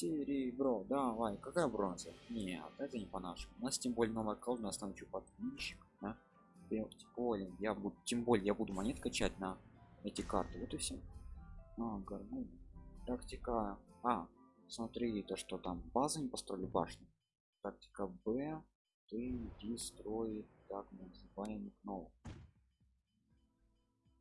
серебро давай. Какая бронза? Нет это не по нашему у нас тем более новая колода нас научу подписчик да? тем более я буду тем более я буду монет качать на эти карты. Вот и все а, гармон. тактика а. Смотри то что там базы не построили башню. Тактика б. Ты иди строй так называемых новых.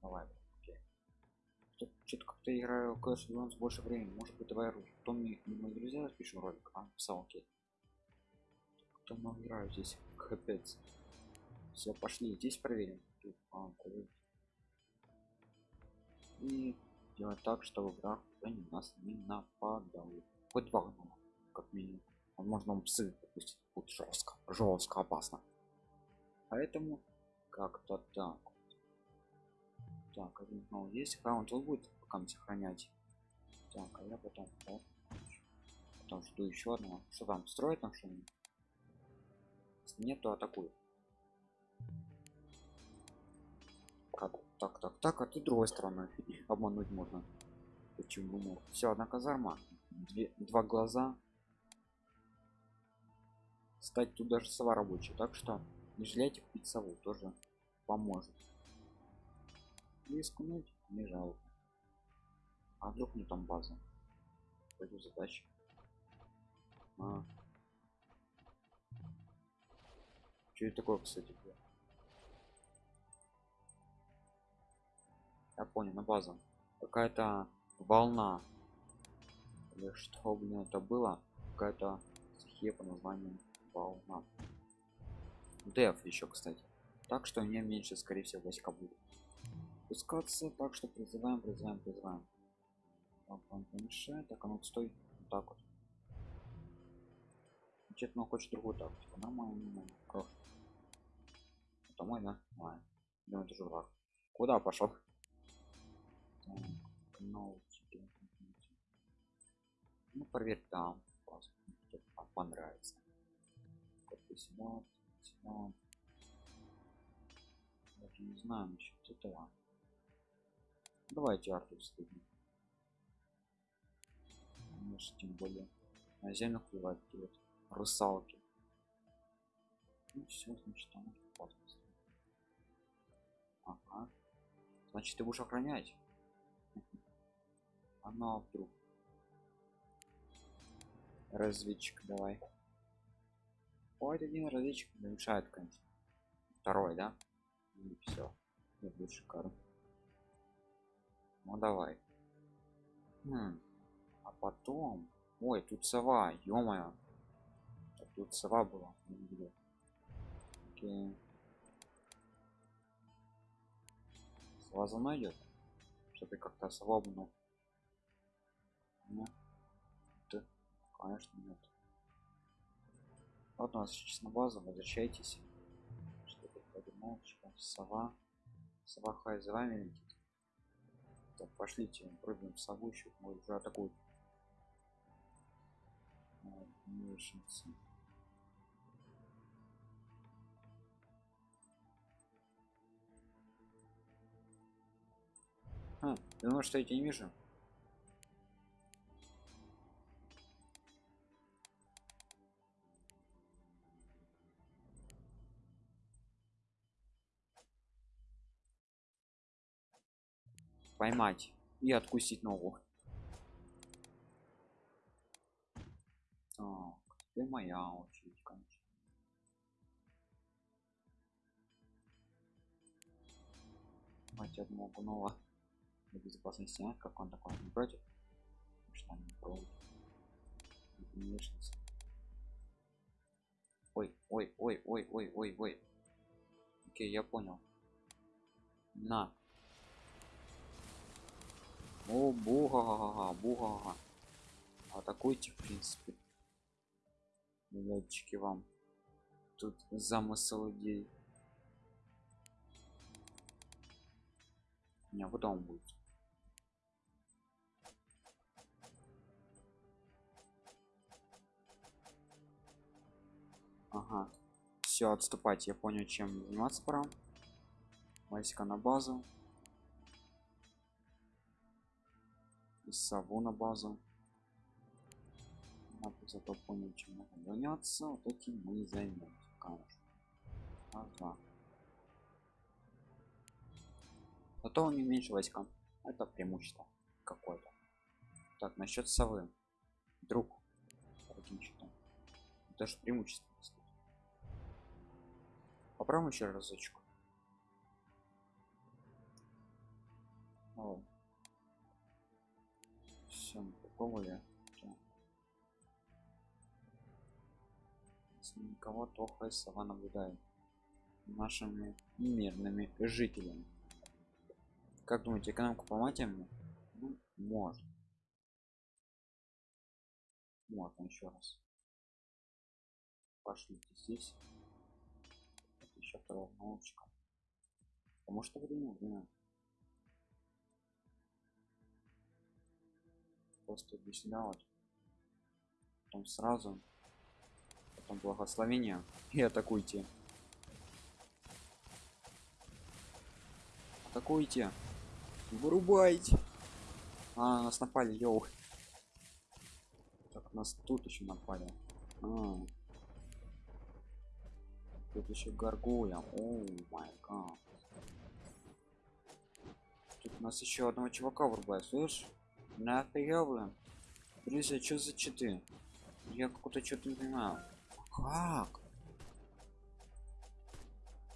Давай что-то как-то играю Clash of Clans больше времени. Может быть давай Томми и мои друзья запишем ролик а? Писал окей кто много играю здесь. Капец. Все пошли. Здесь проверим. А, проверим. и делать так чтобы враг они нас не нападал. Хоть два гнома как минимум. Возможно он псы допустим будет жестко жестко опасно. Поэтому как-то так так снова есть аккаунт он будет пока сохранять. Так а я потом да? потом жду еще одного. Что там строит там что-нибудь? Нет то атакую как? Так так так а ты другой стороны обмануть можно. Почему? Все одна казарма. Две, два глаза. Стать тут даже сова рабочая так что не жалейте купить сову тоже поможет рискнуть не жалко. А вдруг не там база? Пойду задачи а. что это такое кстати? Я понял на базу. Какая-то волна. Или что блин это было? Какая-то стихия по названию волна. Деф еще кстати. Так что у меня меньше скорее всего войска будет спускаться так что призываем призываем призываем. Так оно стоит вот так вот. Значит, ну хочет другую тактику. Нормально хорошо это мой да? Мой да это же куда пошел? Так, ну, ну проверь там. Понравится. Сюда, сюда. Даже не знаю насчет этого давайте арту стыдно тем более на землю плевать делать русалки. Ну все значит там опасность ага. Значит ты будешь охранять? Она вдруг? Разведчик давай. Ой, один разведчик мешает конечно. Второй да? И все будет шикарно ну давай. Хм. а потом ой тут сова ё тут сова была Окей. сова за мной идет что ты как-то свободно нет? Конечно нет. Вот у нас сейчас на базу возвращайтесь. Что тут подумал сова. Сова хай за вами летит так, пошлите, пробуем сову еще, может уже атакуют. Мешается. А, думаю, что я тебя не вижу. Поймать и откусить ногу. Так ты моя очередь конечно. Мать одного гнова для безопасности. А? как он такой не против? Что не против? Ой ой ой ой ой ой ой. Окей я понял. На о, буга, буга. Атакуйте, в принципе. Летчики вам. Тут замысел идей. Не, вот он будет. Ага. Все, отступать. Я понял, чем заниматься пора. Войска на базу. Сову на базу. Надо зато понял чем надо заняться. Вот этим мы займемся конечно. Ага. зато у них меньше войска это преимущество какое-то. Так насчет совы. Друг даже преимущество попробуем еще разочек. О. все попробовали никого то сова наблюдает. Нашими мирными жителями. Как думаете экономику поматим ну, может. Можно еще раз. Пошлите здесь. Это еще второго научка. Потому что время время просто объяснялось потом сразу потом благословение и атакуйте. Атакуйте. Вырубайте. А нас напали йоу. Так нас тут еще напали. А. Тут еще горгуя о май гад. Тут нас еще одного чувака вырубает слышь нафига блин друзья что за читы? Я какой-то что-то не понимаю. Как?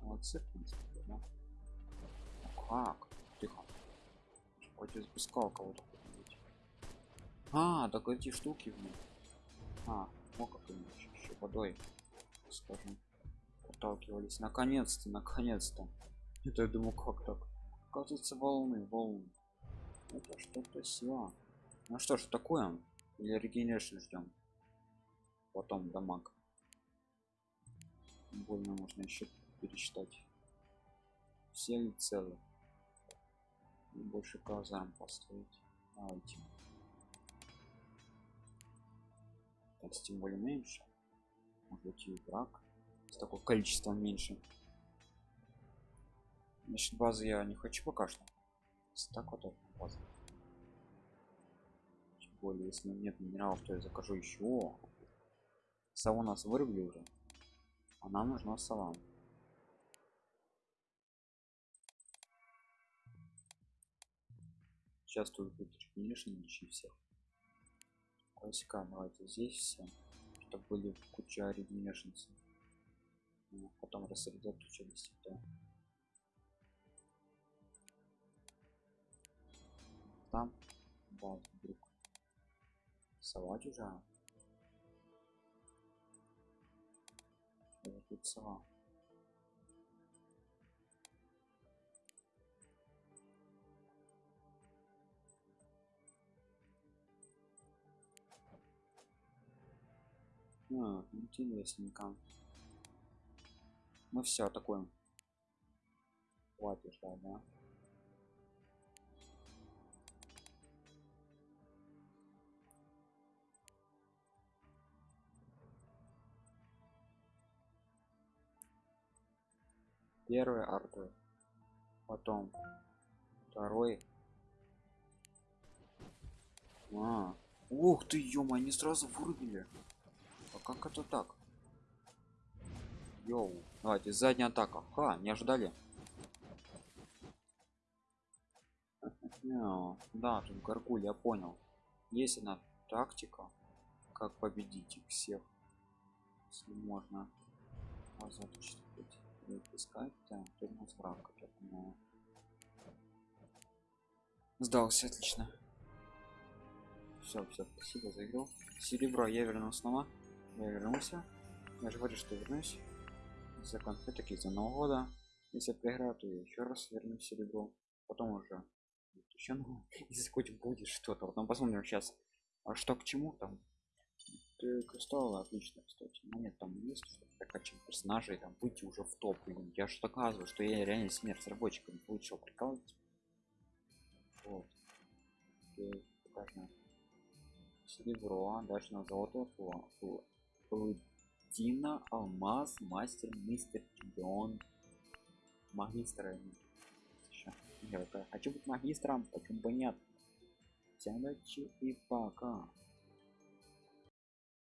Молодцы в принципе да? Как? Тихо. Хоть запускал кого-то а так эти штуки в них а ну как еще, еще водой скажем отталкивались наконец-то наконец-то. Это я думаю как так? Оказывается волны волны это что-то сила ну что ж такое или регенерацию ждем потом дамаг. Больно можно еще пересчитать. Все ли целы? И больше казарм построить давайте. Так тем более меньше. Может быть и враг с такого количества меньше. Значит базы я не хочу пока что. Так вот база тем более если нет минералов то я закажу еще сову нас вырубили уже. А нам нужна сова. Сейчас тут будет конечно ищи всех. Классика давайте здесь все чтобы были куча регенершнцев ну, потом рассредоточились да. Там да, вдруг сова чужая тут сова а, интересненько. Мы все атакуем. Хватит да первый арты потом второй. А, ух ты ё они сразу вырубили. А как это так? Йоу давайте задняя атака. Ха не ожидали. Да тут гаргуль я понял. Есть она тактика как победить их всех если можно. Разочек искать там тут у нас враг поэтому сдался отлично. Все все спасибо за игру. Серебро я вернулся снова я вернулся. Я же говорю что вернусь. За конфетки за нового года. Если проиграю то я еще раз верну серебро. Потом уже еще ну если хоть будет что-то. Потом посмотрим сейчас а что к чему там кристаллы отлично кстати. Но нет там есть что прокачать персонажей там выйти уже в топ. Блин. я же доказываю что я реально сильно разработчиком лучше прикалывать вот. Серебро а дальше на золото платина алмаз мастер мистер чемпион. Магистра я хочу быть магистром почему бы нет? Всем удачи и пока